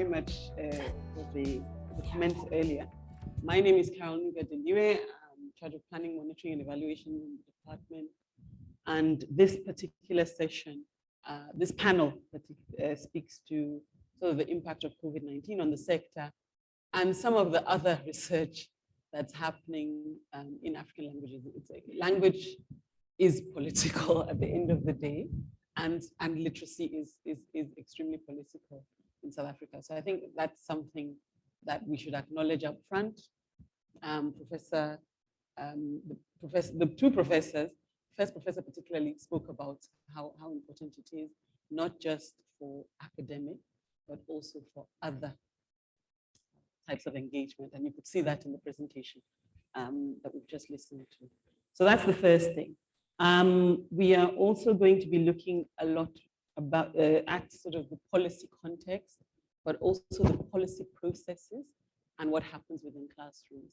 very much uh, for the, comments earlier. My name is Carol Nuga I'm in charge of planning, monitoring, and evaluation in the department. And this particular session, uh, this panel that uh, speaks to sort of the impact of COVID-19 on the sector and some of the other research that's happening um, in African languages. Like language is political at the end of the day, and, and literacy is, is, is extremely political in South Africa. So I think that's something that we should acknowledge up front. Um, professor, um, the, professor, the two professors, first professor particularly spoke about how, how important it is, not just for academic, but also for other types of engagement. And you could see that in the presentation um, that we've just listened to. So that's the first thing. Um, we are also going to be looking a lot about uh, at sort of the policy context, but also the policy processes and what happens within classrooms.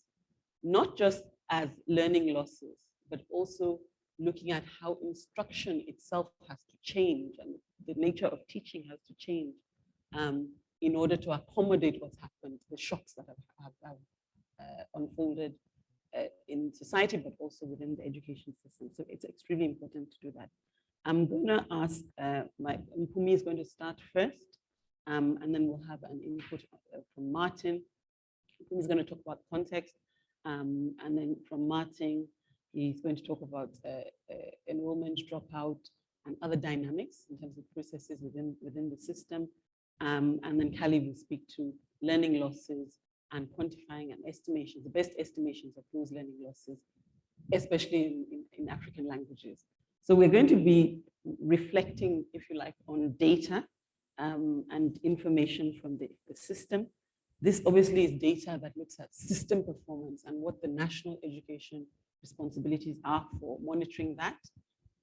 Not just as learning losses, but also looking at how instruction itself has to change and the nature of teaching has to change um, in order to accommodate what's happened, the shocks that have, have, have uh, unfolded uh, in society, but also within the education system. So it's extremely important to do that. I'm going to ask, uh, my Mpumi is going to start first, um, and then we'll have an input uh, from Martin. Is going to talk about context, um, and then from Martin, he's going to talk about uh, uh, enrollment, dropout, and other dynamics in terms of processes within, within the system. Um, and then Callie will speak to learning losses and quantifying and estimations, the best estimations of those learning losses, especially in, in, in African languages. So we're going to be reflecting, if you like, on data um, and information from the, the system. This obviously is data that looks at system performance and what the national education responsibilities are for monitoring that.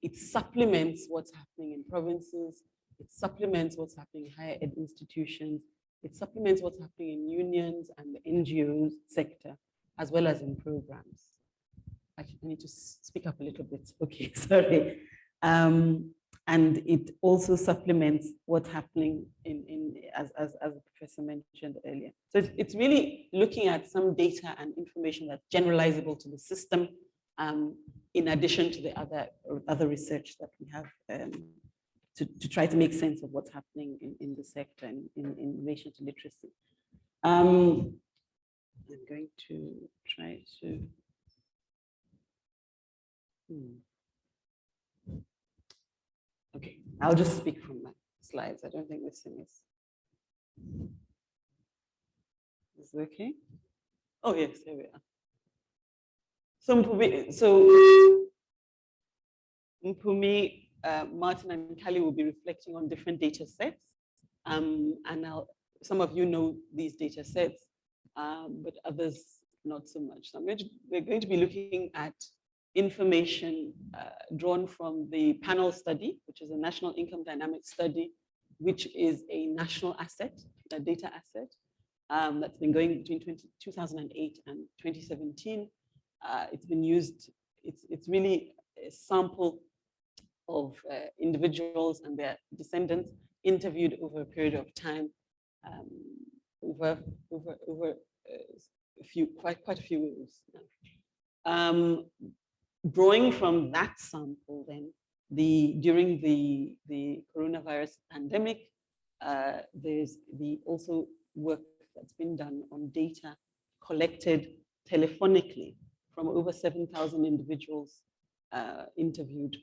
It supplements what's happening in provinces. It supplements what's happening in higher ed institutions it supplements what's happening in unions and the NGOs sector, as well as in programs. Actually, I need to speak up a little bit. Okay, sorry. Um, and it also supplements what's happening in, in as, as, as the professor mentioned earlier. So it's, it's really looking at some data and information that's generalizable to the system, um, in addition to the other, other research that we have um, to, to try to make sense of what's happening in, in the sector and in, in relation to literacy. Um, I'm going to try to. Hmm. Okay, I'll just speak from my slides. I don't think this thing is. Is it okay? Oh, yes, here we are. So Mpumi, so Mpumi uh, Martin and Kelly will be reflecting on different data sets. Um, and I'll, some of you know these data sets, um, but others not so much. So going to, we're going to be looking at information uh, drawn from the panel study, which is a national income dynamics study, which is a national asset, a data asset, um, that's been going between 20, 2008 and 2017. Uh, it's been used, it's, it's really a sample of uh, individuals and their descendants interviewed over a period of time, um, over over over uh, a few quite quite a few years. Um, drawing from that sample, then the during the the coronavirus pandemic, uh, there's the also work that's been done on data collected telephonically from over 7,000 individuals uh, interviewed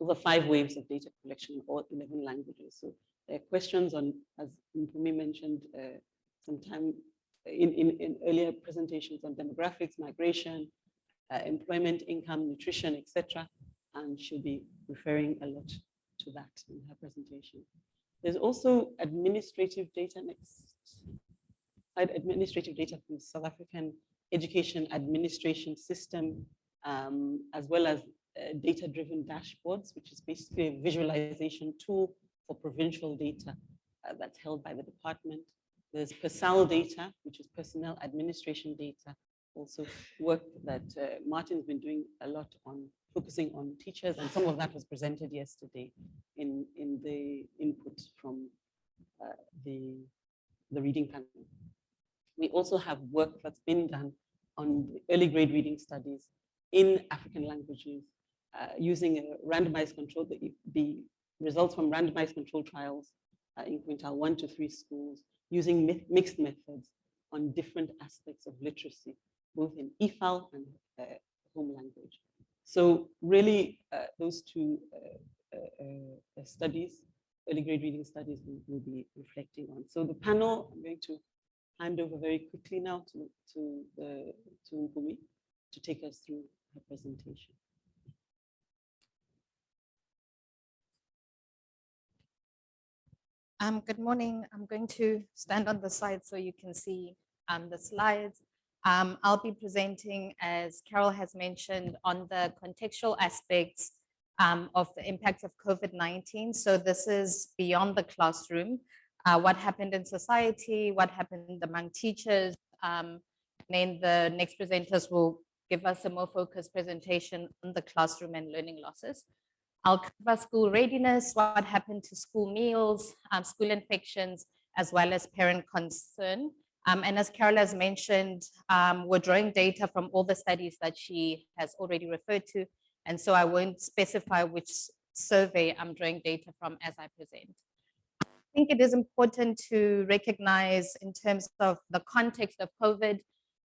over five waves of data collection in all 11 languages. So there are questions on, as Mpumi mentioned uh, sometime in, in, in, earlier presentations on demographics, migration, uh, employment, income, nutrition, etc. And she'll be referring a lot to that in her presentation. There's also administrative data next administrative data from the South African education administration system, um, as well as uh, data-driven dashboards, which is basically a visualization tool for provincial data uh, that's held by the department. There's PERSAL data, which is personnel administration data, also work that uh, Martin's been doing a lot on focusing on teachers, and some of that was presented yesterday in, in the input from uh, the, the reading panel. We also have work that's been done on early grade reading studies in African languages uh, using a randomized control, the, the results from randomized control trials uh, in quintile one to three schools using mi mixed methods on different aspects of literacy, both in EFAL and uh, home language. So really, uh, those two uh, studies, early grade reading studies, we will be reflecting on. So the panel, I'm going to hand over very quickly now to, to, to Mpumi to take us through her presentation. Um, good morning. I'm going to stand on the side so you can see um, the slides. Um, I'll be presenting, as Carol has mentioned, on the contextual aspects um, of the impact of COVID-19. So this is beyond the classroom, uh, what happened in society, what happened among teachers. Um, then the next presenters will give us a more focused presentation on the classroom and learning losses. I'll cover school readiness, what happened to school meals, um, school infections, as well as parent concern. Um, and as Carol has mentioned, um, we're drawing data from all the studies that she has already referred to. And so I won't specify which survey I'm drawing data from as I present. I think it is important to recognize in terms of the context of COVID,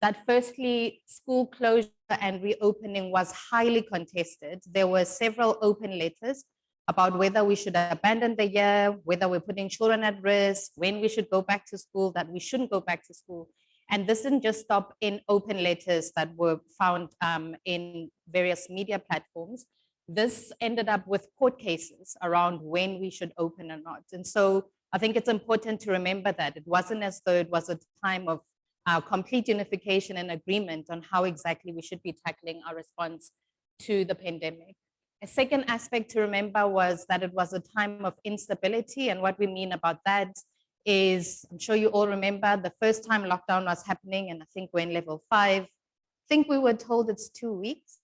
that firstly, school closure and reopening was highly contested. There were several open letters about whether we should abandon the year, whether we're putting children at risk, when we should go back to school, that we shouldn't go back to school. And this didn't just stop in open letters that were found um, in various media platforms. This ended up with court cases around when we should open or not. And so I think it's important to remember that it wasn't as though it was a time of uh, complete unification and agreement on how exactly we should be tackling our response to the pandemic. A second aspect to remember was that it was a time of instability. And what we mean about that is, I'm sure you all remember the first time lockdown was happening, and I think we're in level five. I think we were told it's two weeks.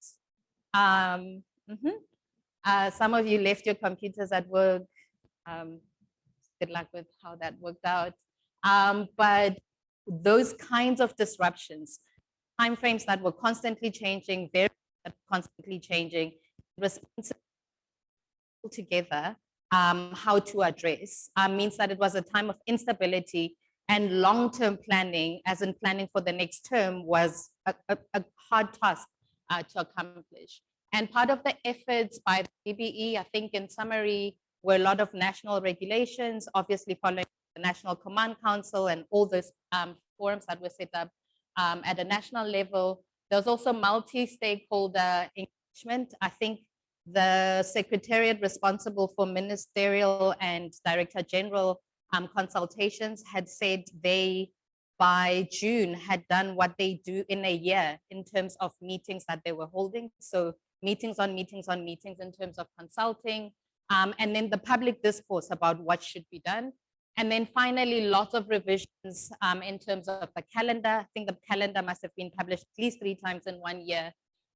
Um, mm -hmm. uh, some of you left your computers at work. Um, good luck with how that worked out. Um, but those kinds of disruptions, timeframes that were constantly changing, very constantly changing, responsible together um, how to address um, means that it was a time of instability and long-term planning, as in planning for the next term, was a, a, a hard task uh, to accomplish. And part of the efforts by the DBE, I think in summary, were a lot of national regulations, obviously following the National Command Council and all those um, forums that were set up um, at a national level. There's also multi-stakeholder I think the secretariat responsible for ministerial and director general um, consultations had said they by June had done what they do in a year in terms of meetings that they were holding. So meetings on meetings on meetings in terms of consulting, um, and then the public discourse about what should be done. And then finally, lots of revisions um, in terms of the calendar. I think the calendar must have been published at least three times in one year.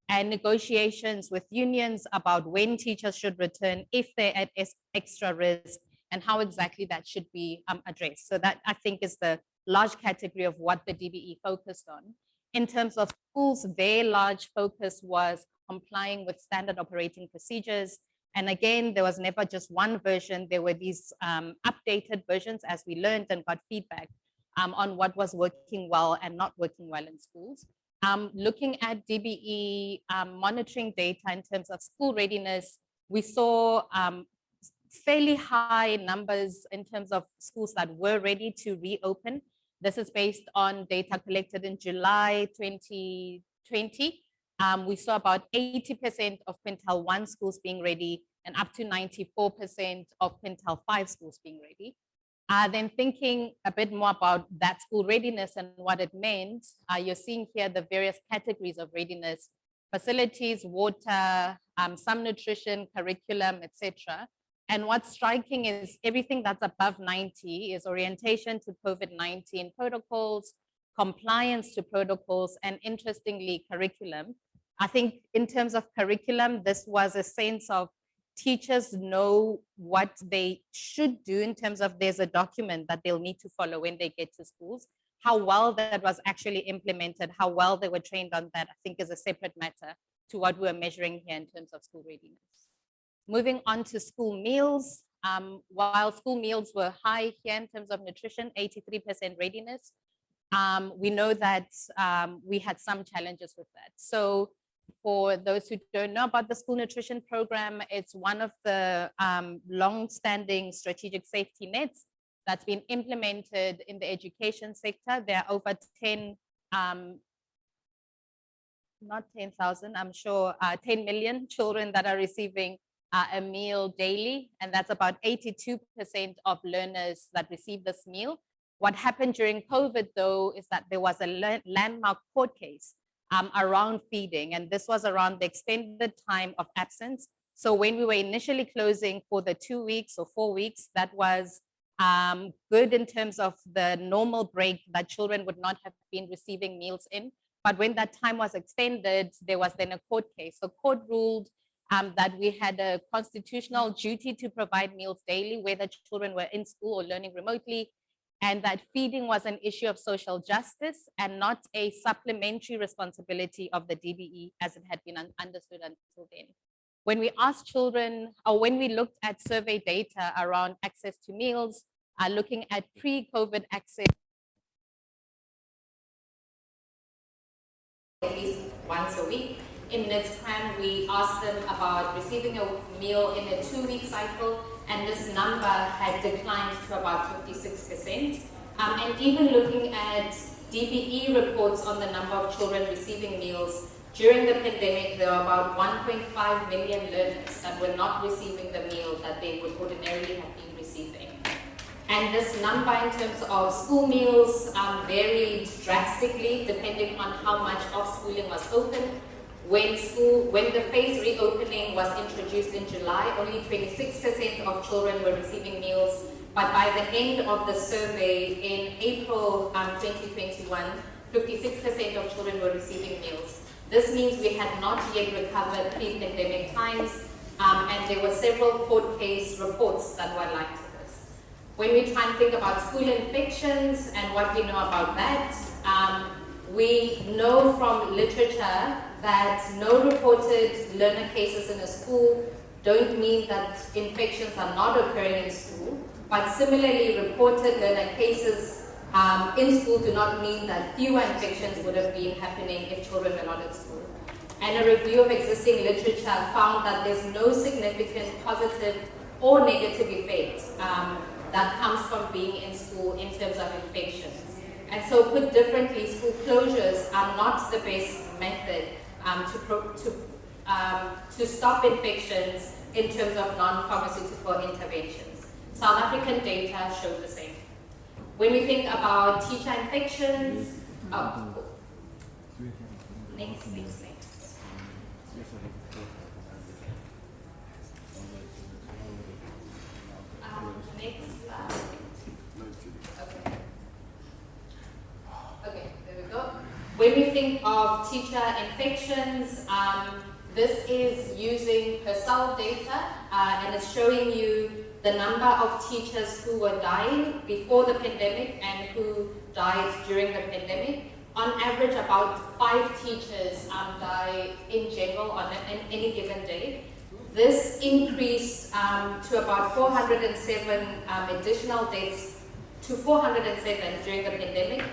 And negotiations with unions about when teachers should return if they're at extra risk and how exactly that should be um, addressed. So that I think is the large category of what the DBE focused on. In terms of schools, their large focus was complying with standard operating procedures, and again, there was never just one version. There were these um, updated versions as we learned and got feedback um, on what was working well and not working well in schools. Um, looking at DBE um, monitoring data in terms of school readiness, we saw um, fairly high numbers in terms of schools that were ready to reopen. This is based on data collected in July 2020 um, we saw about 80% of quintile one schools being ready and up to 94% of quintile five schools being ready. Uh, then thinking a bit more about that school readiness and what it meant, uh, you're seeing here the various categories of readiness, facilities, water, um, some nutrition, curriculum, etc. And what's striking is everything that's above 90 is orientation to COVID-19 protocols, compliance to protocols, and interestingly, curriculum. I think in terms of curriculum, this was a sense of teachers know what they should do in terms of there's a document that they'll need to follow when they get to schools. How well that was actually implemented, how well they were trained on that, I think is a separate matter to what we're measuring here in terms of school readiness. Moving on to school meals, um, while school meals were high here in terms of nutrition, 83% readiness, um, we know that um, we had some challenges with that. So for those who don't know about the school nutrition program, it's one of the um, long-standing strategic safety nets that's been implemented in the education sector. There are over 10, um, not 10,000, I'm sure, uh, 10 million children that are receiving uh, a meal daily, and that's about 82% of learners that receive this meal. What happened during COVID, though, is that there was a landmark court case um, around feeding, and this was around the extended time of absence. So when we were initially closing for the two weeks or four weeks, that was um, good in terms of the normal break that children would not have been receiving meals in. But when that time was extended, there was then a court case. So court ruled um, that we had a constitutional duty to provide meals daily, whether children were in school or learning remotely, and that feeding was an issue of social justice and not a supplementary responsibility of the DBE as it had been un understood until then. When we asked children, or when we looked at survey data around access to meals, uh, looking at pre-COVID access, at least once a week, in next time, we asked them about receiving a meal in a two-week cycle, and this number had declined to about 56%. Um, and even looking at DBE reports on the number of children receiving meals, during the pandemic, there were about 1.5 million learners that were not receiving the meal that they would ordinarily have been receiving. And this number in terms of school meals um, varied drastically depending on how much of schooling was open when school, when the phase reopening was introduced in July, only 26% of children were receiving meals. But by the end of the survey in April um, 2021, 56% of children were receiving meals. This means we had not yet recovered pre-pandemic times, um, and there were several court case reports that were like to this. When we try and think about school infections and what we know about that, um, we know from literature that no reported learner cases in a school don't mean that infections are not occurring in school, but similarly reported learner cases um, in school do not mean that fewer infections would have been happening if children were not at school. And a review of existing literature found that there's no significant positive or negative effect um, that comes from being in school in terms of infections. And so put differently, school closures are not the best method um, to, to, um, to stop infections in terms of non-pharmaceutical interventions. South African data show the same. When we think about teacher infections, oh, next, next, next. Um, next slide. Okay. Okay, there we go. When we think of teacher infections, um, this is using PERSAL data uh, and it's showing you the number of teachers who were dying before the pandemic and who died during the pandemic. On average, about five teachers um, die in general on any given day. This increased um, to about 407 um, additional deaths to 407 during the pandemic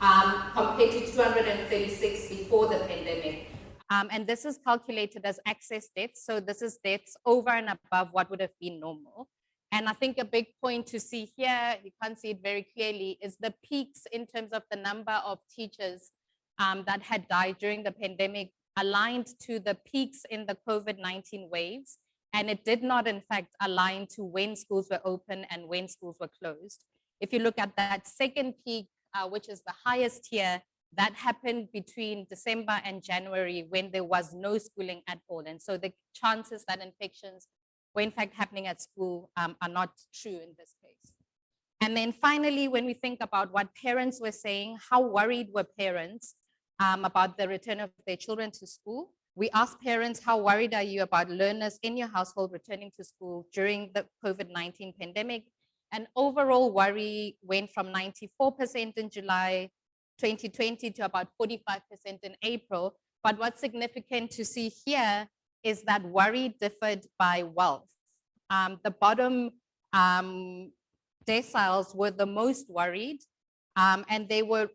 um, compared to 236 before the pandemic. Um, and this is calculated as excess deaths. So this is deaths over and above what would have been normal. And I think a big point to see here, you can't see it very clearly, is the peaks in terms of the number of teachers um, that had died during the pandemic aligned to the peaks in the COVID-19 waves. And it did not, in fact, align to when schools were open and when schools were closed. If you look at that second peak uh, which is the highest here, that happened between December and January when there was no schooling at all. And so the chances that infections were in fact happening at school um, are not true in this case. And then finally, when we think about what parents were saying, how worried were parents um, about the return of their children to school? We asked parents, how worried are you about learners in your household returning to school during the COVID-19 pandemic? And overall worry went from 94% in July 2020 to about 45% in April. But what's significant to see here is that worry differed by wealth. Um, the bottom um, deciles were the most worried, um, and they were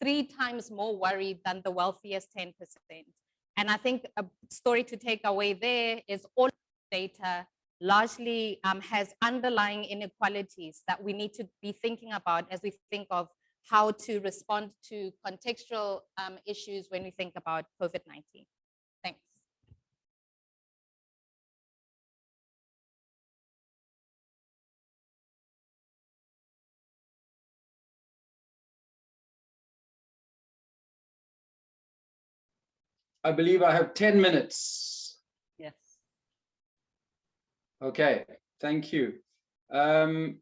three times more worried than the wealthiest 10%. And I think a story to take away there is all data largely um, has underlying inequalities that we need to be thinking about as we think of how to respond to contextual um, issues when we think about COVID-19. Thanks. I believe I have 10 minutes. Okay, thank you. Um,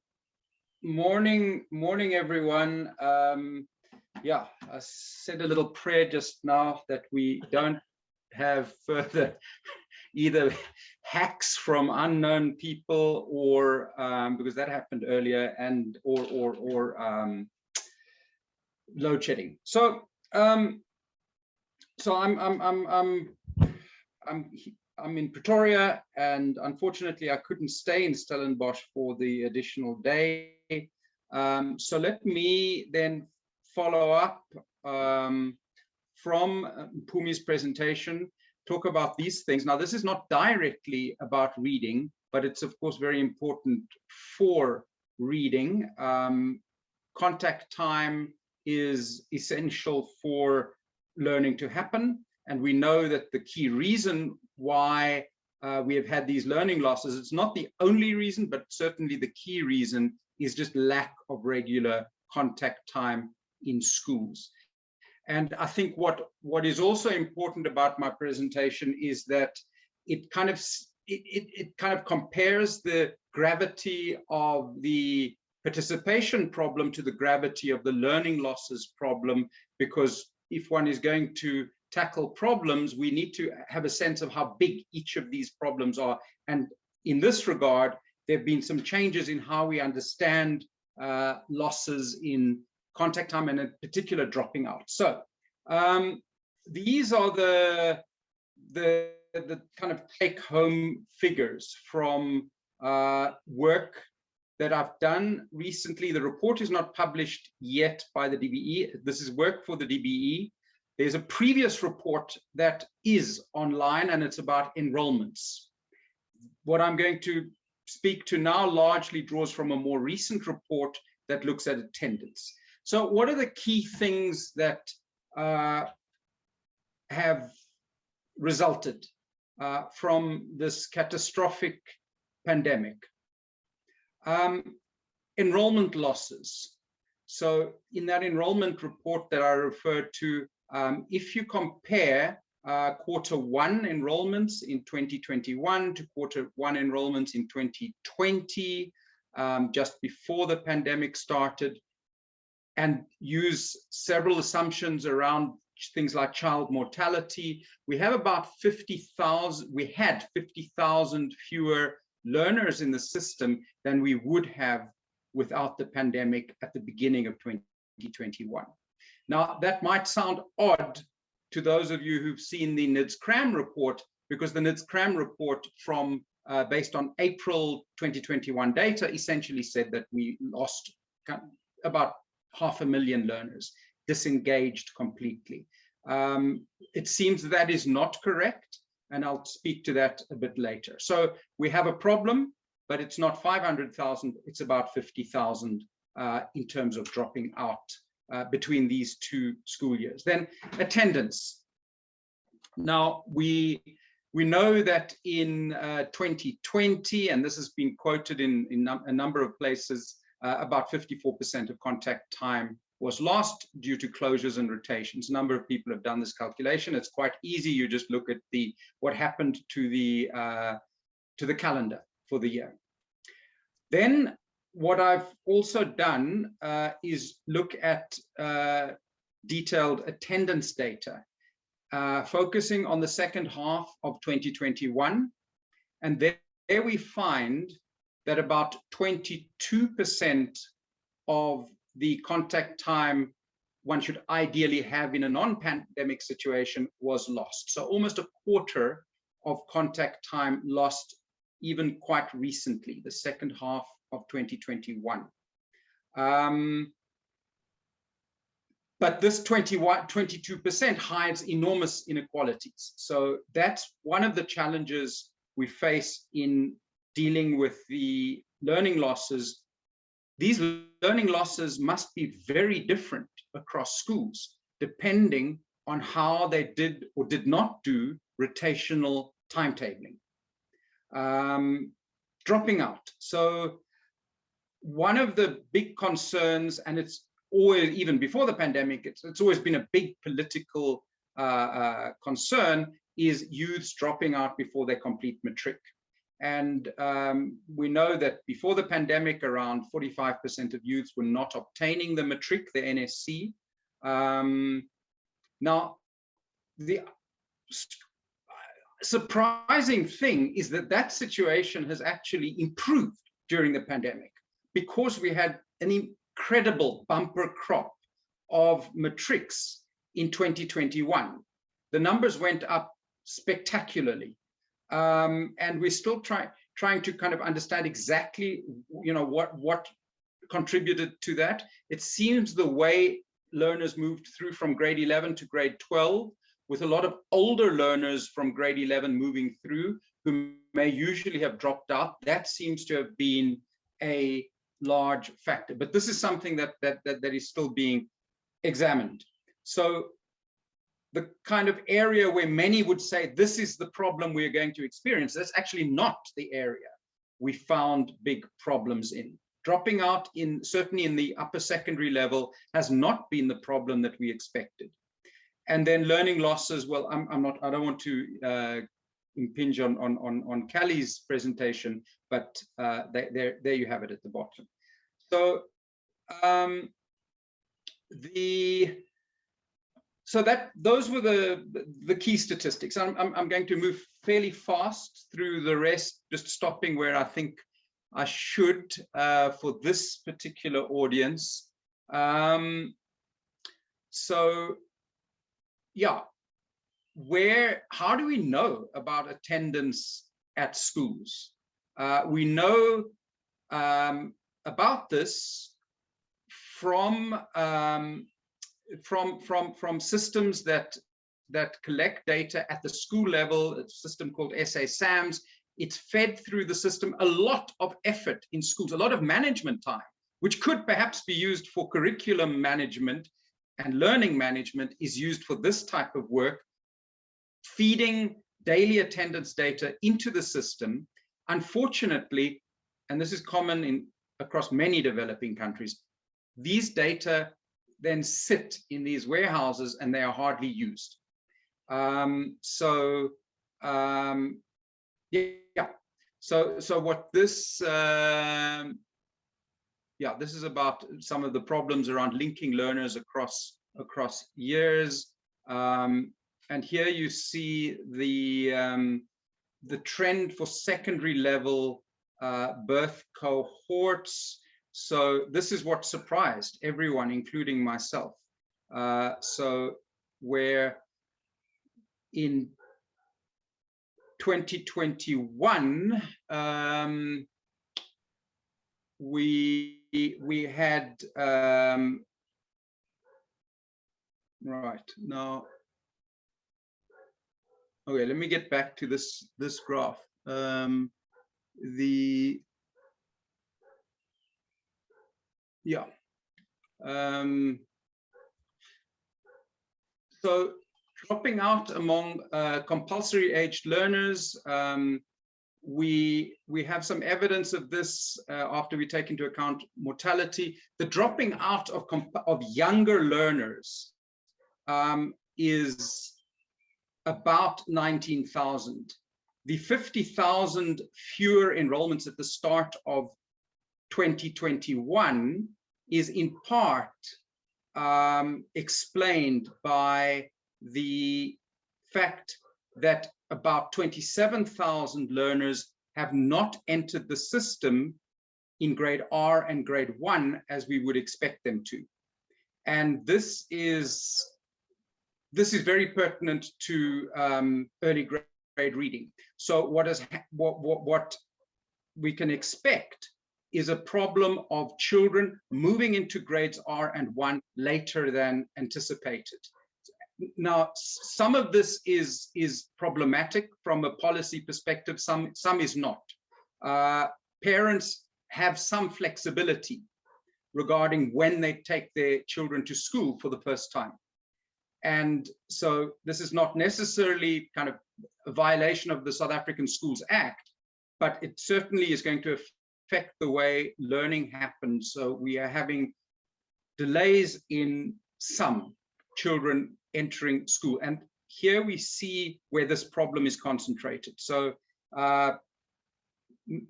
morning, morning, everyone. Um, yeah, I said a little prayer just now that we don't have further either hacks from unknown people or um, because that happened earlier and or or or um, load shedding. So um, so I'm I'm I'm I'm I'm I'm in Pretoria, and unfortunately, I couldn't stay in Stellenbosch for the additional day. Um, so let me then follow up um, from uh, Pumi's presentation, talk about these things. Now, this is not directly about reading, but it's of course very important for reading. Um, contact time is essential for learning to happen. And we know that the key reason why uh, we have had these learning losses, it's not the only reason, but certainly the key reason is just lack of regular contact time in schools. And I think what, what is also important about my presentation is that it kind of it, it, it kind of compares the gravity of the participation problem to the gravity of the learning losses problem, because if one is going to tackle problems, we need to have a sense of how big each of these problems are. And in this regard, there have been some changes in how we understand uh, losses in contact time and in particular dropping out. So um, these are the, the, the kind of take home figures from uh, work that I've done recently. The report is not published yet by the DBE. This is work for the DBE. There's a previous report that is online and it's about enrollments. What I'm going to speak to now largely draws from a more recent report that looks at attendance. So what are the key things that uh, have resulted uh, from this catastrophic pandemic? Um, enrollment losses. So in that enrollment report that I referred to, um, if you compare uh, quarter one enrollments in 2021 to quarter one enrollments in 2020, um, just before the pandemic started, and use several assumptions around things like child mortality, we have about 50,000, we had 50,000 fewer learners in the system than we would have without the pandemic at the beginning of 2021. Now, that might sound odd to those of you who've seen the NIDS-CRAM report, because the NIDS-CRAM report from uh, based on April 2021 data essentially said that we lost about half a million learners, disengaged completely. Um, it seems that is not correct, and I'll speak to that a bit later. So we have a problem, but it's not 500,000, it's about 50,000 uh, in terms of dropping out uh, between these two school years. Then attendance. Now we we know that in uh, 2020, and this has been quoted in, in a number of places, uh, about 54% of contact time was lost due to closures and rotations. A number of people have done this calculation. It's quite easy. You just look at the what happened to the uh, to the calendar for the year. Then what I've also done uh, is look at uh, detailed attendance data. uh, focusing on the second half of 2021. And there, there we find that about 22% of the contact time one should ideally have in a non-pandemic situation was lost. So almost a quarter of contact time lost even quite recently, the second half of 2021. Um, but this 21, 22% hides enormous inequalities. So that's one of the challenges we face in dealing with the learning losses. These learning losses must be very different across schools, depending on how they did or did not do rotational timetabling. Um, dropping out. So one of the big concerns, and it's always, even before the pandemic, it's, it's always been a big political uh, uh, concern, is youths dropping out before they complete matric. And um, we know that before the pandemic, around 45% of youths were not obtaining the matric, the NSC. Um, now, the surprising thing is that that situation has actually improved during the pandemic because we had an incredible bumper crop of matrics in 2021. The numbers went up spectacularly. Um, and we're still trying trying to kind of understand exactly, you know, what what contributed to that. It seems the way learners moved through from grade 11 to grade 12 with a lot of older learners from grade 11 moving through who may usually have dropped out. That seems to have been a large factor, but this is something that, that, that, that is still being examined. So the kind of area where many would say this is the problem we're going to experience, that's actually not the area we found big problems in. Dropping out in certainly in the upper secondary level has not been the problem that we expected and then learning losses. Well, I'm, I'm not, I don't want to uh, impinge on, on, on, on presentation, but uh, there, there you have it at the bottom. So um, the, so that those were the the key statistics. I'm, I'm, I'm going to move fairly fast through the rest, just stopping where I think I should uh, for this particular audience. Um, so yeah, where, how do we know about attendance at schools? Uh, we know um, about this from um, from from from systems that that collect data at the school level. A system called SA SAMS. It's fed through the system a lot of effort in schools, a lot of management time, which could perhaps be used for curriculum management and learning management is used for this type of work, feeding daily attendance data into the system. Unfortunately, and this is common in across many developing countries, these data then sit in these warehouses and they are hardly used. Um, so um, yeah, so so what this um, yeah, this is about some of the problems around linking learners across across years. Um, and here you see the um, the trend for secondary level uh, birth cohorts. So this is what surprised everyone, including myself. Uh, so where in 2021, um, we we had um, right now. Okay, let me get back to this this graph. Um, the yeah. Um, so dropping out among uh, compulsory aged learners, um, we we have some evidence of this uh, after we take into account mortality. The dropping out of of younger learners um, is about 19,000. The 50,000 fewer enrollments at the start of 2021 is in part um, explained by the fact that about 27,000 learners have not entered the system in grade R and grade one as we would expect them to. And this is this is very pertinent to um, early grade reading. So what is what, what what we can expect is a problem of children moving into grades R and one later than anticipated. Now, some of this is is problematic from a policy perspective. Some some is not. Uh, parents have some flexibility regarding when they take their children to school for the first time. And so this is not necessarily kind of a violation of the South African Schools Act, but it certainly is going to affect the way learning happens. So we are having delays in some children entering school. And here we see where this problem is concentrated. So uh,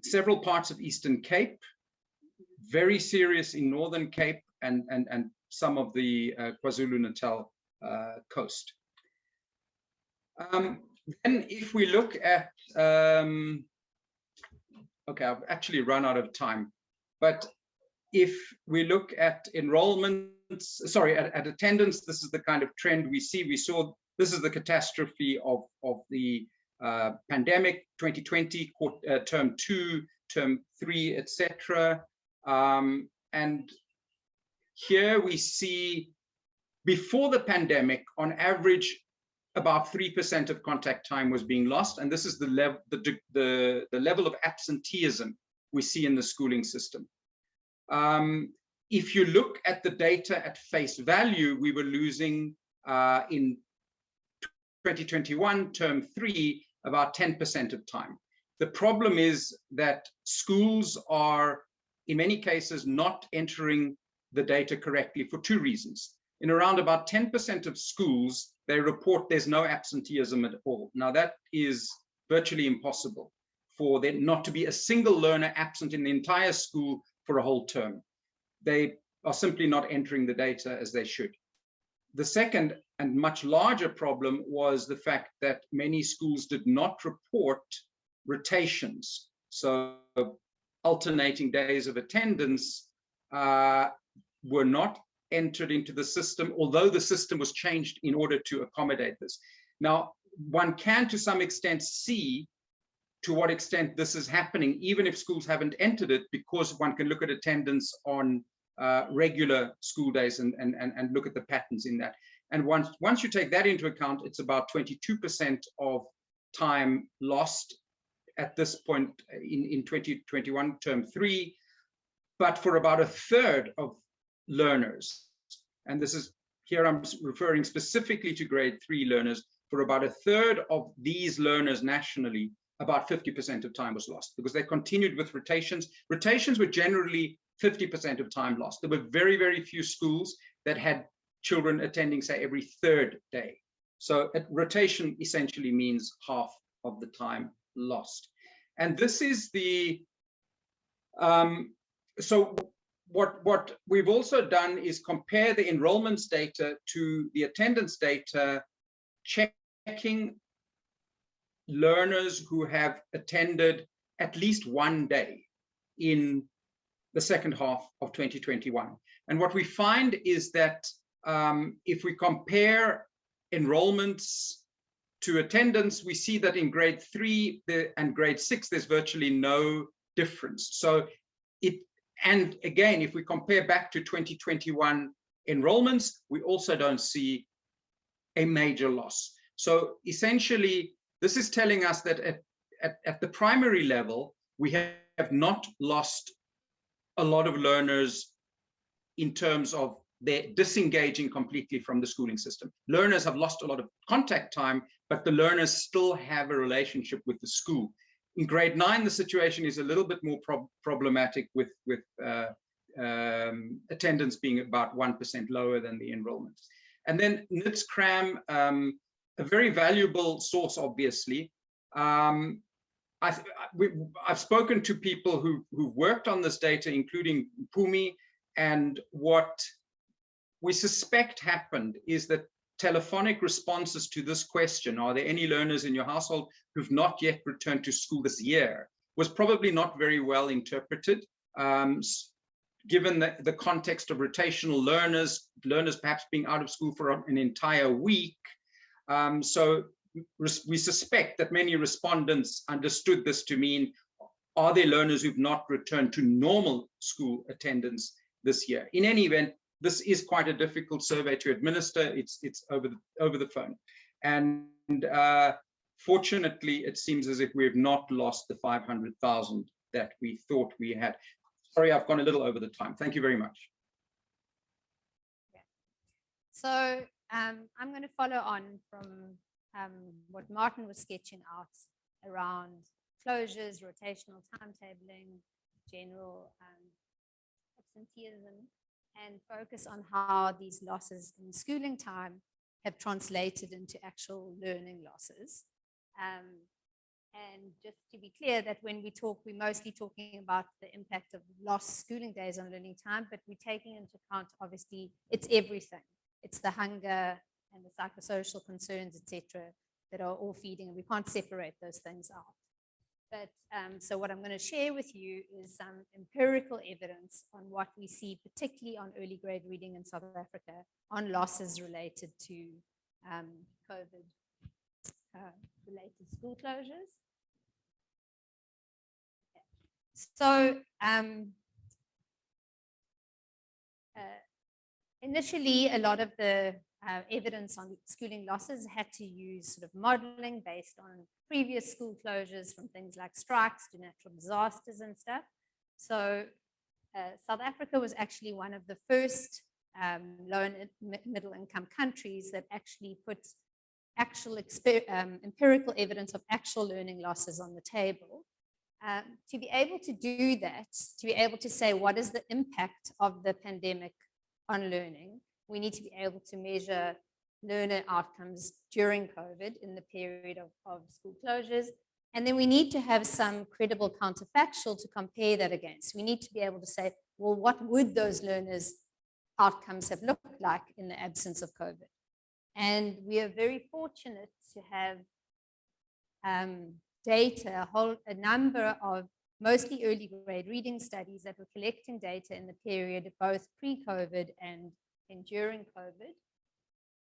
several parts of Eastern Cape, very serious in Northern Cape and, and, and some of the uh, KwaZulu-Natal uh, coast. Um, then if we look at, um, okay, I've actually run out of time, but if we look at enrollments, sorry, at, at attendance, this is the kind of trend we see. We saw this is the catastrophe of, of the uh, pandemic 2020, uh, term two, term three, etc. Um, and here we see before the pandemic, on average, about 3% of contact time was being lost. And this is the, level, the, the, the level of absenteeism we see in the schooling system. Um, if you look at the data at face value, we were losing uh, in 2021, term three, about 10% of time. The problem is that schools are, in many cases, not entering the data correctly for two reasons. In around about 10% of schools, they report there's no absenteeism at all. Now that is virtually impossible for there not to be a single learner absent in the entire school for a whole term. They are simply not entering the data as they should. The second and much larger problem was the fact that many schools did not report rotations. So alternating days of attendance uh, were not entered into the system, although the system was changed in order to accommodate this. Now, one can to some extent see to what extent this is happening, even if schools haven't entered it, because one can look at attendance on uh, regular school days and, and, and, and look at the patterns in that. And once, once you take that into account, it's about 22% of time lost at this point in, in 2021 term three, but for about a third of learners. And this is here I'm referring specifically to grade three learners. For about a third of these learners nationally, about 50% of time was lost because they continued with rotations. Rotations were generally 50% of time lost. There were very, very few schools that had children attending, say, every third day. So rotation essentially means half of the time lost. And this is the, um, so what, what we've also done is compare the enrollments data to the attendance data, checking learners who have attended at least one day in the second half of 2021. And what we find is that um, if we compare enrollments to attendance, we see that in grade three and grade six, there's virtually no difference. So it and again, if we compare back to 2021 enrollments, we also don't see a major loss. So essentially, this is telling us that at, at, at the primary level, we have not lost a lot of learners in terms of they're disengaging completely from the schooling system. Learners have lost a lot of contact time, but the learners still have a relationship with the school. In grade nine, the situation is a little bit more prob problematic with, with uh, um, attendance being about 1% lower than the enrollments. And then NIDS CRAM, um, a very valuable source, obviously. Um, I, have spoken to people who, who've worked on this data, including Pumi, and what we suspect happened is that telephonic responses to this question, are there any learners in your household who've not yet returned to school this year, was probably not very well interpreted. Um, given the, the context of rotational learners, learners perhaps being out of school for an entire week. Um, so we suspect that many respondents understood this to mean, are there learners who've not returned to normal school attendance this year? In any event, this is quite a difficult survey to administer. It's it's over the over the phone, and uh, fortunately, it seems as if we have not lost the 500,000 that we thought we had. Sorry, I've gone a little over the time. Thank you very much. So um, I'm going to follow on from um, what Martin was sketching out around closures, rotational timetabling, general um, absenteeism, and focus on how these losses in schooling time have translated into actual learning losses. Um, and just to be clear that when we talk, we're mostly talking about the impact of lost schooling days on learning time, but we're taking into account, obviously, it's everything. It's the hunger and the psychosocial concerns, etc., that are all feeding, and we can't separate those things out. But um, so what I'm going to share with you is some empirical evidence on what we see, particularly on early grade reading in South Africa, on losses related to um, COVID uh, related school closures. So um, uh, initially, a lot of the uh, evidence on schooling losses had to use sort of modeling based on previous school closures from things like strikes to natural disasters and stuff. So uh, South Africa was actually one of the first um, low and middle income countries that actually put actual um, empirical evidence of actual learning losses on the table. Um, to be able to do that, to be able to say what is the impact of the pandemic on learning, we need to be able to measure learner outcomes during COVID in the period of, of school closures. And then we need to have some credible counterfactual to compare that against. We need to be able to say, well, what would those learners' outcomes have looked like in the absence of COVID? And we are very fortunate to have um, data, a whole a number of mostly early grade reading studies that were collecting data in the period of both pre-COVID and, and during COVID.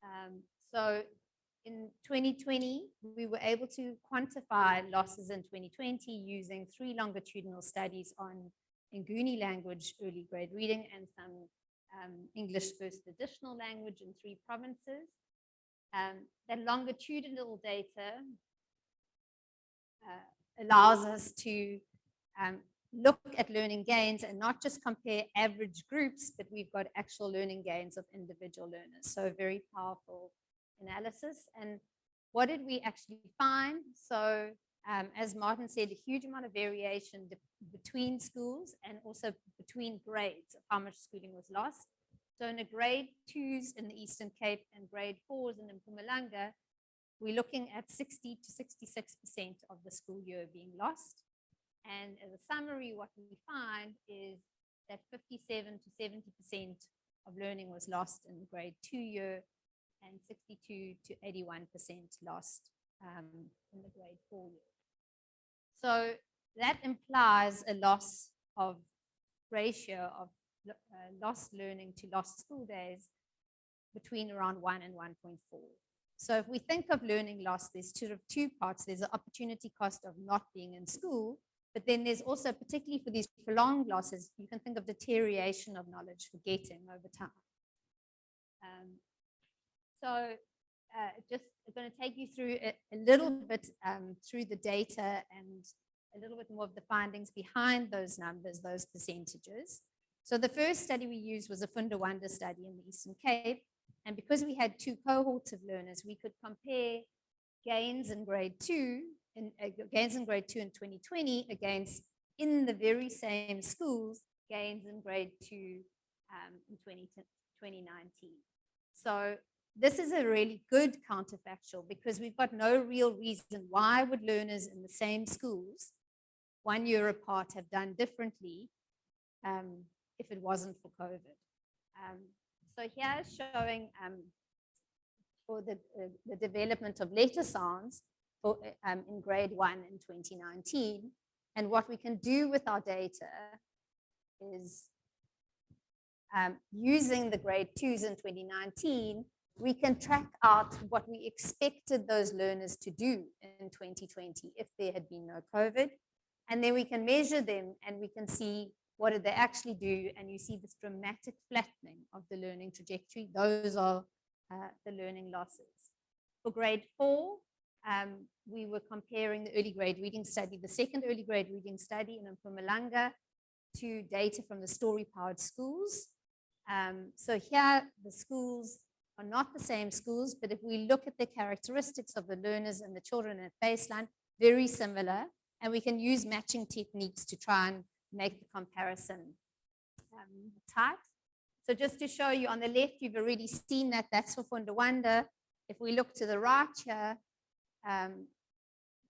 Um, so in 2020, we were able to quantify losses in 2020 using three longitudinal studies on Nguni language early grade reading and some um, English first additional language in three provinces. Um, that longitudinal data uh, allows us to um, look at learning gains and not just compare average groups, but we've got actual learning gains of individual learners. So very powerful analysis. And what did we actually find? So um, as Martin said, a huge amount of variation between schools and also between grades of how much schooling was lost. So in a grade twos in the Eastern Cape and grade fours in Mpumalanga, we're looking at 60 to 66% of the school year being lost. And as a summary, what we find is that 57 to 70% of learning was lost in grade two year and 62 to 81% lost um, in the grade four year. So that implies a loss of ratio of uh, lost learning to lost school days between around 1 and 1.4. So if we think of learning loss, there's sort of two parts. There's the opportunity cost of not being in school, but then there's also, particularly for these prolonged losses, you can think of deterioration of knowledge, forgetting over time. Um, so uh, just going to take you through a, a little bit um, through the data and a little bit more of the findings behind those numbers, those percentages. So the first study we used was a Funda Wande study in the Eastern Cape. And because we had two cohorts of learners, we could compare gains in grade two, in, gains in grade two in 2020 against in the very same schools, gains in grade two um, in 20, 2019. So this is a really good counterfactual because we've got no real reason why would learners in the same schools one year apart have done differently um, if it wasn't for COVID. Um, so here's showing um, for the, uh, the development of letter sounds for, um, in grade one in 2019. And what we can do with our data is um, using the grade twos in 2019, we can track out what we expected those learners to do in 2020 if there had been no COVID. And then we can measure them and we can see what did they actually do. And you see this dramatic flattening of the learning trajectory. Those are uh, the learning losses. For grade four, um, we were comparing the early grade reading study, the second early grade reading study in Mpumalanga to data from the story powered schools. Um, so here the schools are not the same schools, but if we look at the characteristics of the learners and the children at baseline, very similar, and we can use matching techniques to try and make the comparison um, tight. So just to show you on the left, you've already seen that that's for Funda Wande. If we look to the right here, um,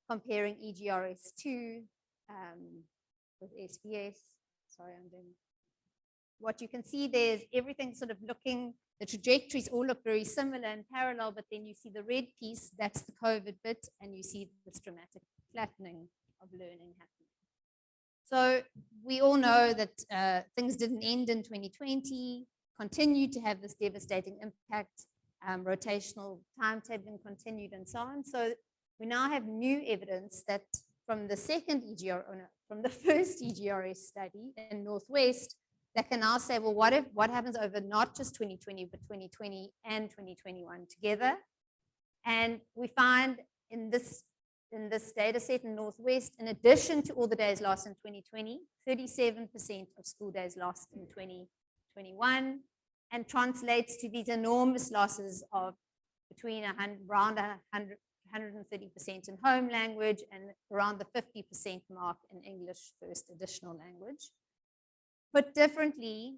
comparing E EGRS2 um, with SBS, sorry, I'm doing what you can see there is everything sort of looking, the trajectories all look very similar and parallel, but then you see the red piece, that's the COVID bit, and you see this dramatic flattening of learning happening. So we all know that uh, things didn't end in 2020, continued to have this devastating impact, um, rotational timetabling continued and so on. So we now have new evidence that from the second EGR, oh no, from the first EGRS study in Northwest, that can now say, well, what if what happens over not just 2020, but 2020 and 2021 together? And we find in this in this data set in Northwest, in addition to all the days lost in 2020, 37% of school days lost in 2021, and translates to these enormous losses of between hundred, around 100, 130% in home language and around the 50% mark in English first additional language. Put differently,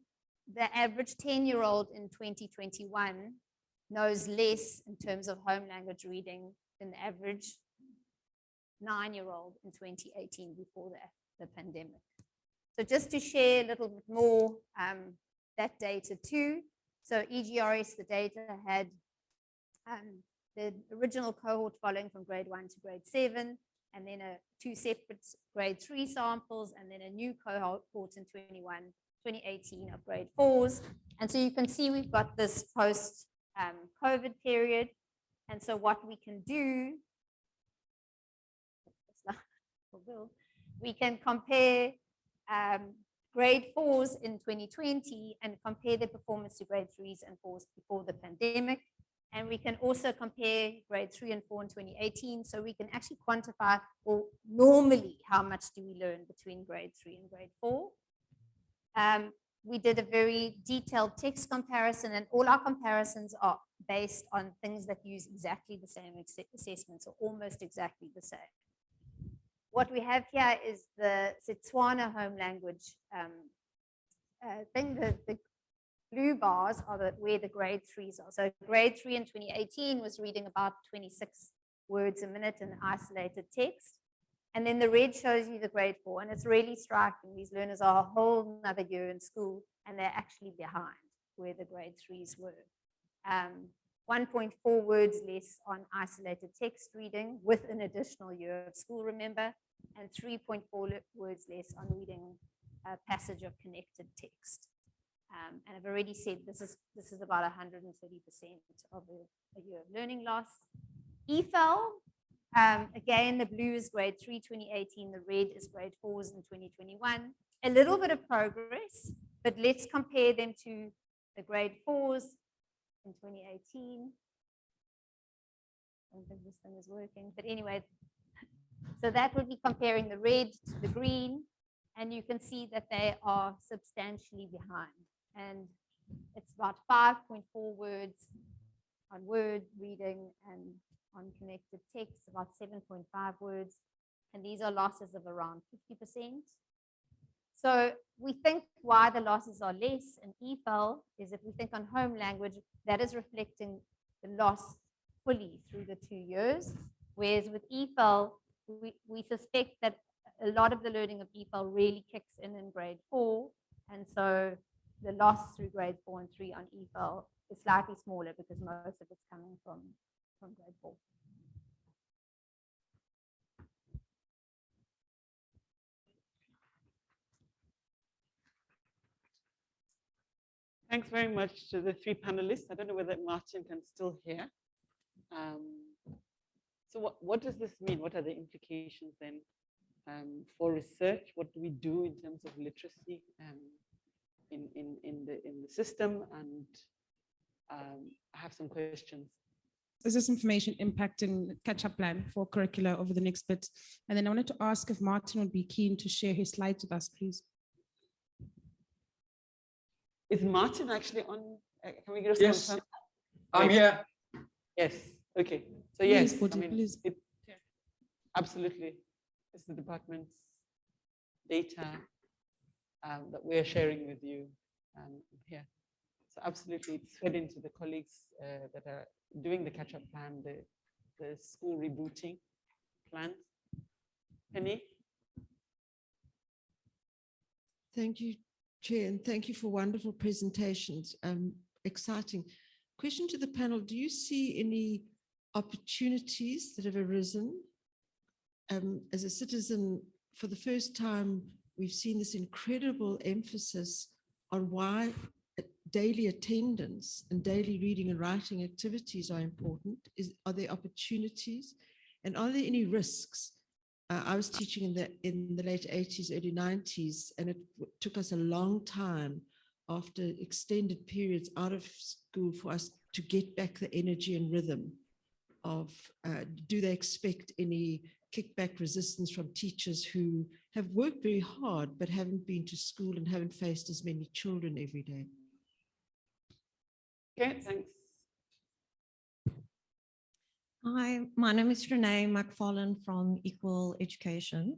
the average 10-year-old in 2021 knows less in terms of home language reading than the average nine-year-old in 2018 before the, the pandemic. So just to share a little bit more um, that data too. So EGRS, the data had um, the original cohort following from grade one to grade seven, and then a two separate grade three samples, and then a new cohort in 21, 2018 of grade fours. And so you can see we've got this post um, COVID period. And so what we can do, we can compare um, grade fours in 2020 and compare the performance to grade threes and fours before the pandemic. And we can also compare grade three and four in 2018. So we can actually quantify, or normally, how much do we learn between grade three and grade four. Um, we did a very detailed text comparison and all our comparisons are based on things that use exactly the same assessments or almost exactly the same. What we have here is the Setswana home language um, uh, thing. The, the blue bars are the, where the grade threes are. So grade three in 2018 was reading about 26 words a minute in isolated text. And then the red shows you the grade four. And it's really striking. These learners are a whole another year in school and they're actually behind where the grade threes were. Um, 1.4 words less on isolated text reading with an additional year of school, remember, and 3.4 words less on reading a passage of connected text. Um, and I've already said this is this is about 130% of a, a year of learning loss. EFL, um, again, the blue is grade 3, 2018, the red is grade 4s in 2021. A little bit of progress, but let's compare them to the grade 4s in 2018. I don't think this thing is working, but anyway, so that would be comparing the red to the green, and you can see that they are substantially behind. And it's about 5.4 words on word reading and on connected text, about 7.5 words. And these are losses of around 50%. So we think why the losses are less in EFL is if we think on home language, that is reflecting the loss fully through the two years. Whereas with EFL, we, we suspect that a lot of the learning of EFL really kicks in in grade four. And so the loss through grades four and three on EFL is slightly smaller because most of it's coming from, from grade four. Thanks very much to the three panelists. I don't know whether Martin can still hear. Um, So what, what does this mean? What are the implications then um, for research? What do we do in terms of literacy um, in, in, in the, in the system? And um, I have some questions. Is this information impacting catch-up plan for curricula over the next bit? And then I wanted to ask if Martin would be keen to share his slides with us, please. Is Martin actually on? uh, Can we get a Yes. confirm? I'm Great. here. Yes, okay. So Please, yes, I mean, please. it- absolutely. It's the department's data um, that we're sharing with you um, here. So absolutely, it's fed into the colleagues uh, that are doing the catch-up plan, the, the school rebooting plans. Penny? Thank you, Chair, and thank you for wonderful presentations. Um, exciting. Question to the panel, do you see any opportunities that have arisen? Um, as a citizen, for the first time, we've seen this incredible emphasis on why daily attendance and daily reading and writing activities are important. Is, are there opportunities? And are there any risks? Uh, I was teaching in the in the late 80s, early 90s, and it took us a long time after extended periods out of school for us to get back the energy and rhythm of uh, do they expect any kickback resistance from teachers who have worked very hard but haven't been to school and haven't faced as many children every day. Okay, thanks. Hi, my name is Renee McFarlane from Equal Education.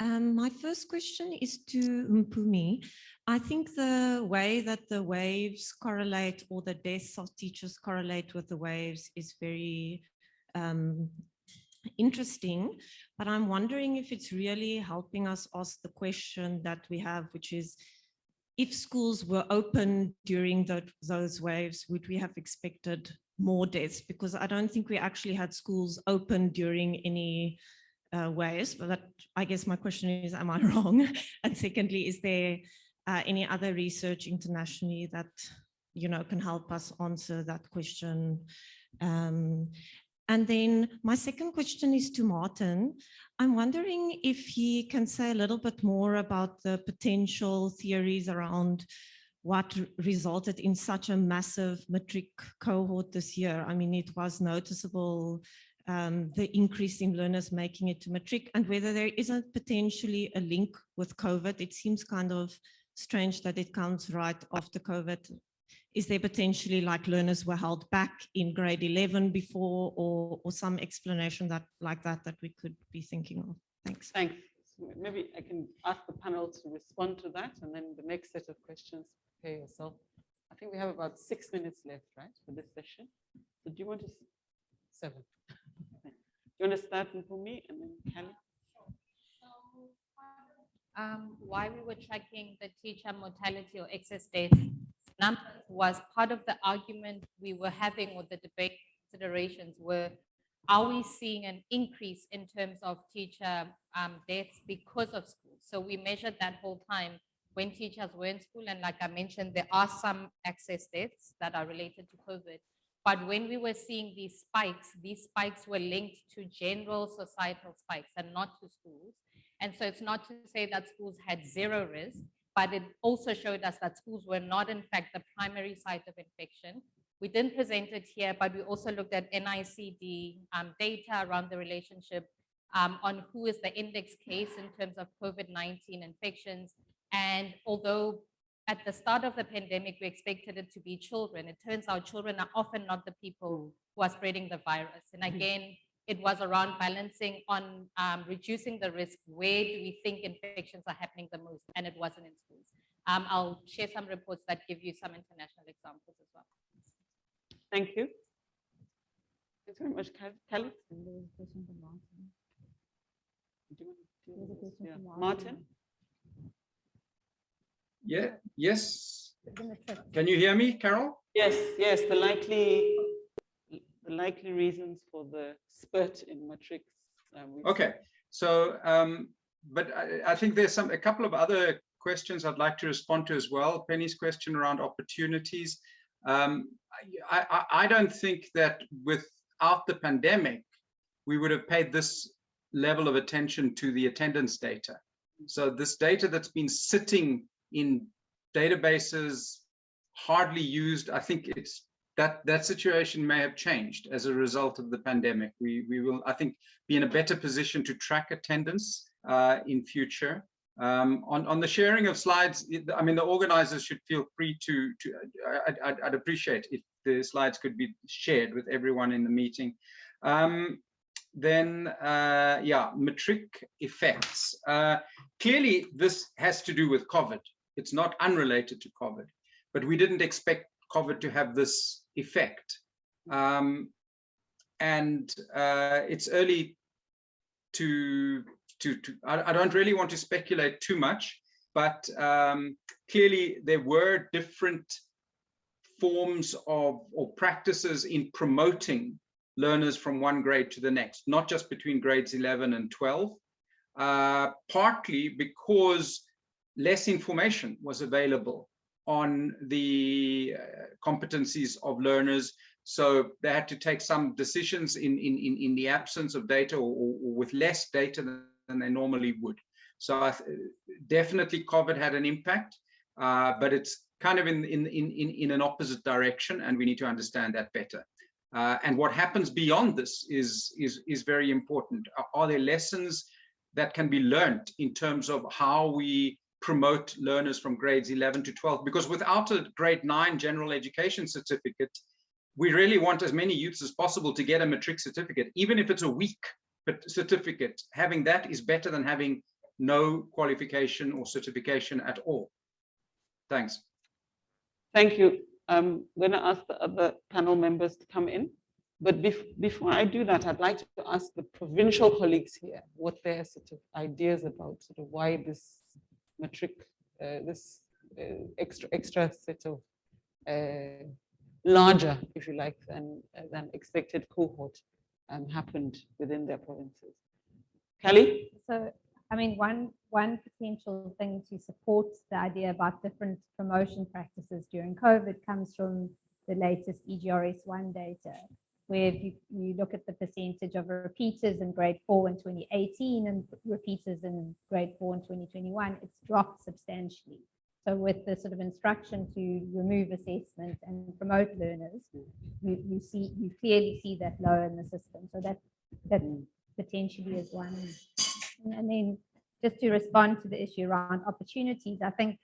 Um, my first question is to Mpumi. I think the way that the waves correlate or the deaths of teachers correlate with the waves is very um, interesting, but I'm wondering if it's really helping us ask the question that we have, which is, if schools were open during tho- those waves, would we have expected more deaths? Because I don't think we actually had schools open during any uh, waves, but I guess my question is, am I wrong? And secondly, is there uh, any other research internationally that, you know, can help us answer that question? Um, and then my second question is to Martin. I'm wondering if he can say a little bit more about the potential theories around what resulted in such a massive matric cohort this year. I mean, it was noticeable, um, the increase in learners making it to matric and whether there isn't potentially a link with COVID. It seems kind of strange that it comes right after COVID. Is there potentially like learners were held back in grade 11 before or, or some explanation that like that that we could be thinking of? Thanks. Thanks. Maybe I can ask the panel to respond to that and then the next set of questions, prepare yourself. I think we have about six minutes left, right, for this session. So do you want to, s- seven? Do you want to start for me and then Kelly? um, why we were tracking the teacher mortality or excess death numbers was part of the argument we were having or the debate considerations were, are we seeing an increase in terms of teacher um, deaths because of school? So we measured that whole time when teachers were in school. And like I mentioned, there are some excess deaths that are related to COVID. But when we were seeing these spikes, these spikes were linked to general societal spikes and not to schools. And so it's not to say that schools had zero risk, but it also showed us that schools were not in fact the primary site of infection. We didn't present it here, but we also looked at NICD um, data around the relationship um, on who is the index case in terms of COVID-19 infections. And although at the start of the pandemic, we expected it to be children, it turns out children are often not the people who are spreading the virus. And again, it was around balancing on um, reducing the risk. Where do we think infections are happening the most? And it wasn't in schools. Um, I'll share some reports that give you some international examples as well. Thank you. Thanks very much, Kel- Kelly. Do you want to deal with this? Yeah. Martin? Yeah, yes. Can you hear me, Carol? Yes, yes, the likely, the likely reasons for the spurt in matrics. um, Okay, so, um, but I, I think there's some, a couple of other questions I'd like to respond to as well. Penny's question around opportunities. Um, I, I, I don't think that without the pandemic, we would have paid this level of attention to the attendance data. So this data that's been sitting in databases, hardly used, I think it's that that situation may have changed as a result of the pandemic. We we will, I think, be in a better position to track attendance uh, in future. Um, on on the sharing of slides, I mean, the organizers should feel free to to. I, I'd, I'd appreciate if the slides could be shared with everyone in the meeting. Um, then, uh, yeah, matric effects. Uh, clearly, this has to do with COVID. It's not unrelated to COVID, but we didn't expect COVID to have this effect. Um, and uh, it's early to, to, to I, I don't really want to speculate too much, but um, clearly there were different forms of or practices in promoting learners from one grade to the next, not just between grades 11 and 12, uh, partly because less information was available on the uh, competencies of learners. So they had to take some decisions in, in, in, in the absence of data or, or with less data than, they normally would. So definitely COVID had an impact, uh, but it's kind of in, in, in, in, in an opposite direction and we need to understand that better. Uh, and what happens beyond this is, is, is very important. Are, are there lessons that can be learned in terms of how we promote learners from grades 11 to 12? Because without a grade 9 general education certificate, we really want as many youths as possible to get a matric certificate, even if it's a weak certificate. Having that is better than having no qualification or certification at all. Thanks. Thank you. I'm going to ask the other panel members to come in. But bef- before I do that, I'd like to ask the provincial colleagues here what their sort of ideas about sort of why this matric, uh, this uh, extra extra set of uh, larger, if you like, than than expected cohort um, happened within their provinces. Kelly? So, I mean, one, one potential thing to support the idea about different promotion practices during COVID comes from the latest E EGRS1 data, where if you, you look at the percentage of repeaters in grade four in 2018 and repeaters in grade four in 2021, it's dropped substantially. So with the sort of instruction to remove assessment and promote learners, mm. you, you see, you clearly see that lower in the system. So that, that mm. potentially is one. And then just to respond to the issue around opportunities, I think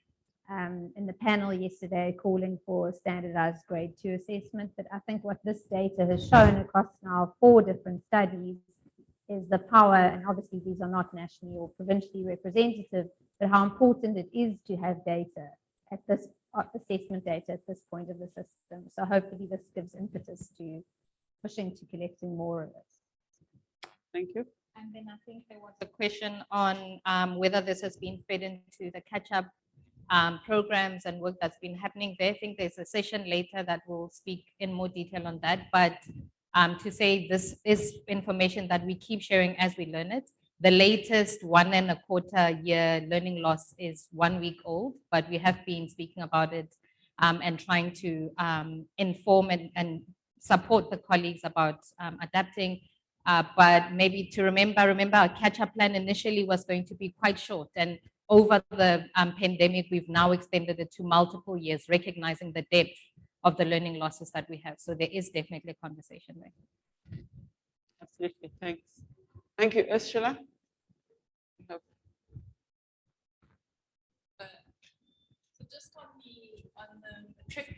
um, in the panel yesterday calling for standardized grade two assessment, but I think what this data has shown across now four different studies is the power, and obviously these are not nationally or provincially representative, but how important it is to have data at this uh, assessment data at this point of the system. So hopefully this gives impetus to pushing to collecting more of it. Thank you. And then I think there was a question on um, whether this has been fed into the catch-up um, programs and work that's been happening there. I think there's a session later that will speak in more detail on that. But um, to say this is information that we keep sharing as we learn it. The latest one and a quarter year learning loss is one week old, but we have been speaking about it um, and trying to um, inform and, and support the colleagues about um, adapting uh, but maybe to remember, remember our catch-up plan initially was going to be quite short and over the um, pandemic, we've now extended it to multiple years, recognizing the depth of the learning losses that we have. So there is definitely a conversation there. Absolutely. Thanks. Thank you. Ursula? So just on the, on the matric.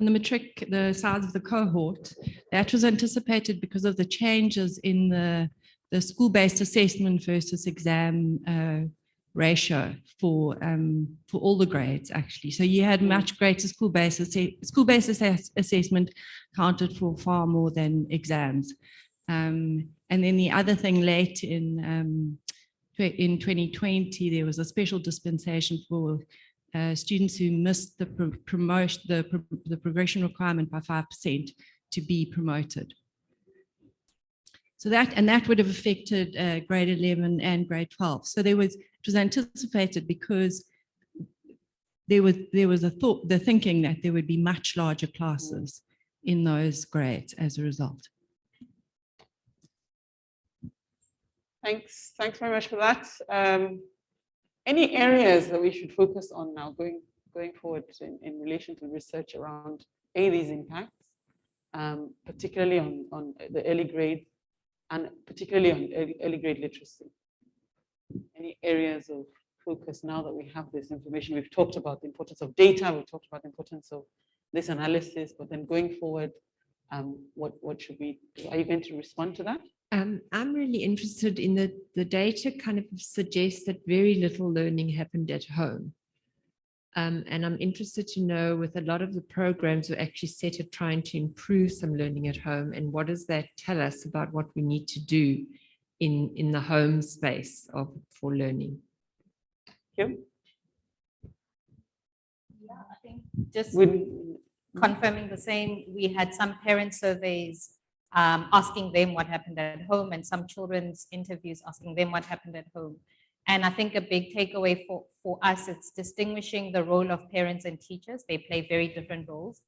On the matric, the size of the cohort, that was anticipated because of the changes in the, the school-based assessment versus exam uh, ratio for, um, for all the grades, actually. So you had much greater school-based, school-based assess- assessment counted for far more than exams. Um, and then the other thing late in um, in 2020, there was a special dispensation for uh, students who missed the pro- promotion, the, pro- the progression requirement by 5% to be promoted. So that, and that would have affected uh, grade 11 and grade 12. So there was, it was anticipated because there was, there was a thought, the thinking that there would be much larger classes in those grades as a result. Thanks, thanks very much for that. Um, any areas that we should focus on now going, going forward in, in relation to research around A, these impacts, um, particularly on, on the early grades and particularly on early, grade literacy? Any areas of focus now that we have this information? We've talked about the importance of data, we've talked about the importance of this analysis, but then going forward, um, what, what should we, do? are you going to respond to that? Um, I'm really interested in the, the data kind of suggests that very little learning happened at home. Um, and I'm interested to know with a lot of the programs are actually set at trying to improve some learning at home. And what does that tell us about what we need to do in, in the home space of, for learning? Kim? Yeah, I think just Would- confirming the same, we had some parent surveys um, asking them what happened at home and some children's interviews asking them what happened at home. And I think a big takeaway for, for us, it's distinguishing the role of parents and teachers. They play very different roles.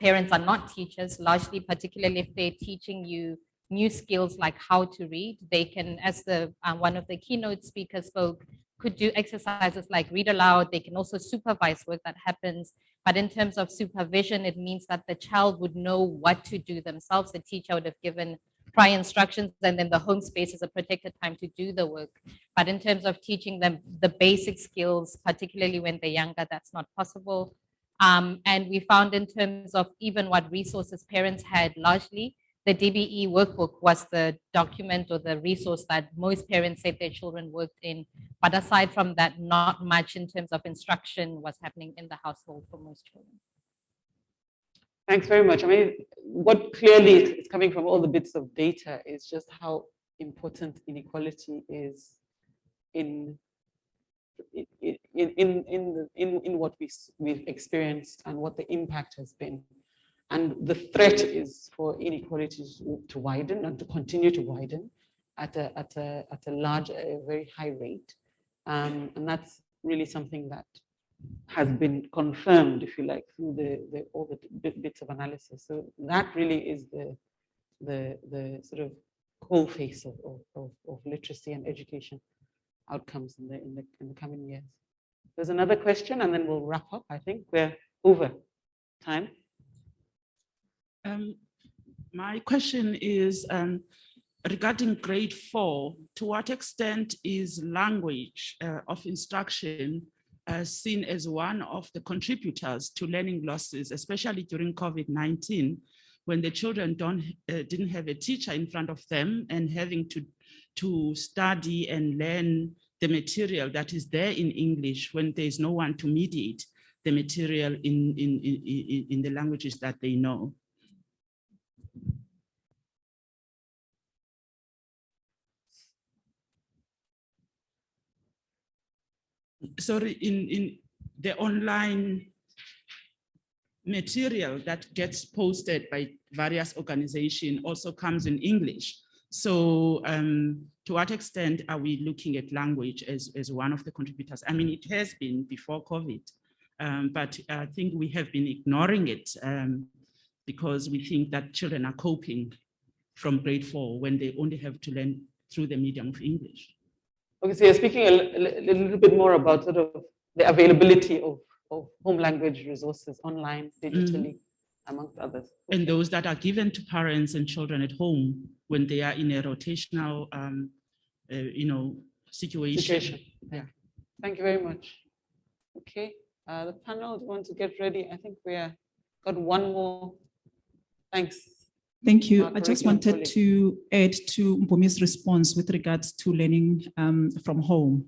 Parents are not teachers, largely, particularly if they're teaching you new skills like how to read. They can, as the uh, one of the keynote speakers spoke, could do exercises like read aloud. They can also supervise work that happens. But in terms of supervision, it means that the child would know what to do themselves. The teacher would have given prior instructions and then the home space is a protected time to do the work. But in terms of teaching them the basic skills, particularly when they're younger, that's not possible. Um, and we found in terms of even what resources parents had largely, the DBE workbook was the document or the resource that most parents said their children worked in. But aside from that, not much in terms of instruction was happening in the household for most children. Thanks very much. I mean, what clearly is coming from all the bits of data is just how important inequality is in in in in in, in, what we we've experienced and what the impact has been. And the threat is for inequalities to widen and to continue to widen at a at a at a large, a very high rate. Um, and that's really something that has been confirmed, if you like, through the, the all the bits of analysis. So that really is the the the sort of whole face of, of, of, of literacy and education outcomes in the in the in the coming years. There's another question, and then we'll wrap up. I think we're over time. Um, my question is um, regarding grade four, to what extent is language uh, of instruction uh, seen as one of the contributors to learning losses, especially during COVID-19, when the children don't, uh, didn't have a teacher in front of them and having to, to study and learn the material that is there in English when there's no one to mediate the material in, in, in, in the languages that they know. Sorry, in, in the online material that gets posted by various organizations also comes in English. So um, to what extent are we looking at language as, as one of the contributors? I mean, it has been before COVID, um, but I think we have been ignoring it um, because we think that children are coping from grade four when they only have to learn through the medium of English. Okay, so you're speaking a, a little bit more about sort of the availability of, of home language resources online, digitally, amongst others. and those that are given to parents and children at home when they are in a rotational, um, uh, you know, situation. Situation. Yeah. Thank you very much. Okay, uh, the panel, do you want to get ready? I think we are, got one more. Thanks. Thank you. I just wanted to add to Mpumi's response with regards to learning um, from home.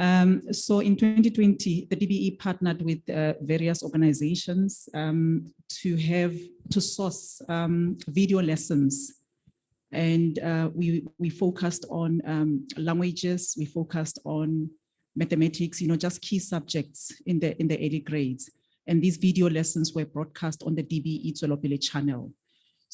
Um, so in 2020, the DBE partnered with uh, various organizations um, to have, to source um, video lessons. And uh, we, we focused on um, languages, we focused on mathematics, you know, just key subjects in the, in the early grades. And these video lessons were broadcast on the DBE Tswelopele channel.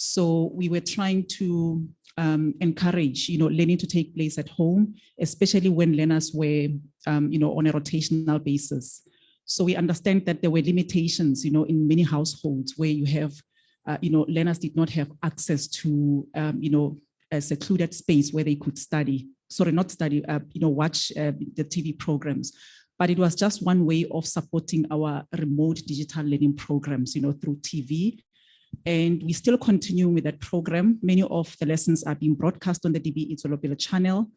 So we were trying to um, encourage, you know, learning to take place at home, especially when learners were, um, you know, on a rotational basis. So we understand that there were limitations, you know, in many households where you have, uh, you know, learners did not have access to, um, you know, a secluded space where they could study, sorry, not study, uh, you know, watch uh, the TV programs. But it was just one way of supporting our remote digital learning programs, you know, through TV and we still continue with that program. Many of the lessons are being broadcast on the DB Tswelopele channel.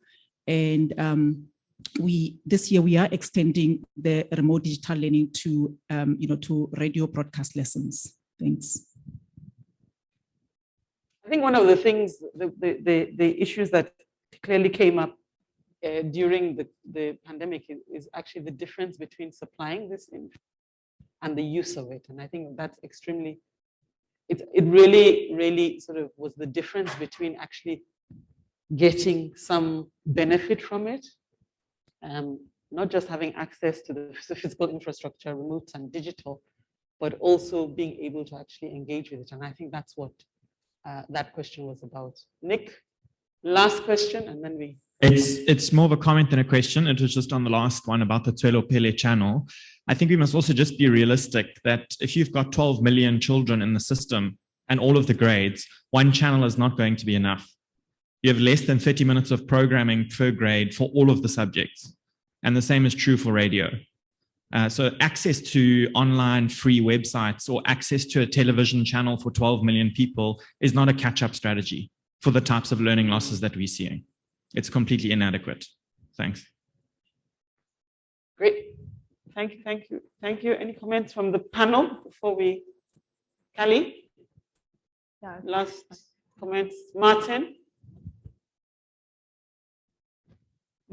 And um, we this year we are extending the remote digital learning to um, you know to radio broadcast lessons. Thanks. I think one of the things, the, the, the, the issues that clearly came up uh, during the, the pandemic is, is actually the difference between supplying this and the use of it. And I think that's extremely it, it really, really sort of was the difference between actually getting some benefit from it, um, not just having access to the physical infrastructure, remote and digital, but also being able to actually engage with it. And I think that's what uh, that question was about. Nick, last question, and then we it's it's more of a comment than a question. It was just on the last one about the Tswelopele channel. I think we must also just be realistic that if you've got 12 million children in the system and all of the grades, one channel is not going to be enough. You have less than 30 minutes of programming per grade for all of the subjects. And the same is true for radio. Uh, so access to online free websites or access to a television channel for 12 million people is not a catch-up strategy for the types of learning losses that we're seeing it's completely inadequate. Thanks. Great. Thank you, thank you, thank you. Any comments from the panel before we, Kelly? Yeah. Last comments, Martin?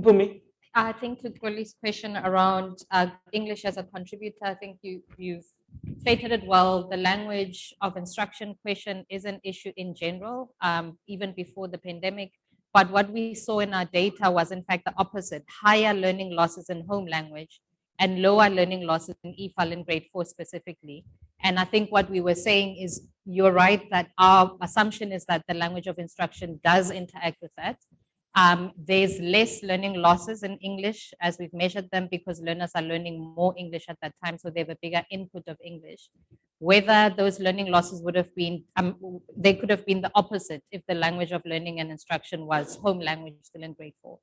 Mpumi? I think to Kweli's question around uh, English as a contributor, I think you, you've stated it well. The language of instruction question is an issue in general, um, even before the pandemic. But what we saw in our data was in fact the opposite, higher learning losses in home language and lower learning losses in EFL in grade four specifically. And I think what we were saying is you're right that our assumption is that the language of instruction does interact with that. Um, there's less learning losses in English as we've measured them because learners are learning more English at that time, so they have a bigger input of English. Whether those learning losses would have been, um, they could have been the opposite if the language of learning and instruction was home language still in grade four.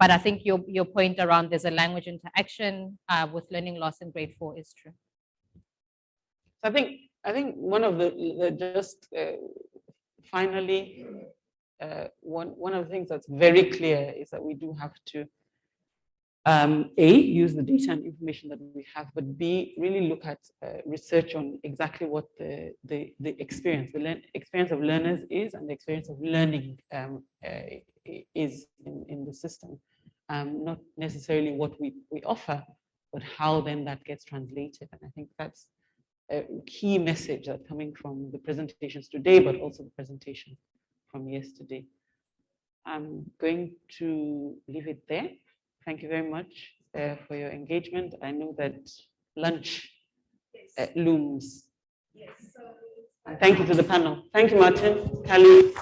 But I think your, your point around there's a language interaction uh, with learning loss in grade four is true. I think I think one of the, the just uh, finally uh, one, one of the things that's very clear is that we do have to, um, A, use the data and information that we have, but B, really look at uh, research on exactly what the, the, the experience, the experience of learners is and the experience of learning um, uh, is in, in the system. Um, not necessarily what we, we offer, but how then that gets translated. And I think that's a key message that coming from the presentations today, but also the presentation from yesterday. I'm going to leave it there. Thank you very much uh, for your engagement. I know that lunch yes. uh, looms. Yes. So, and thank you to the panel. Thank you, Martin, Kali.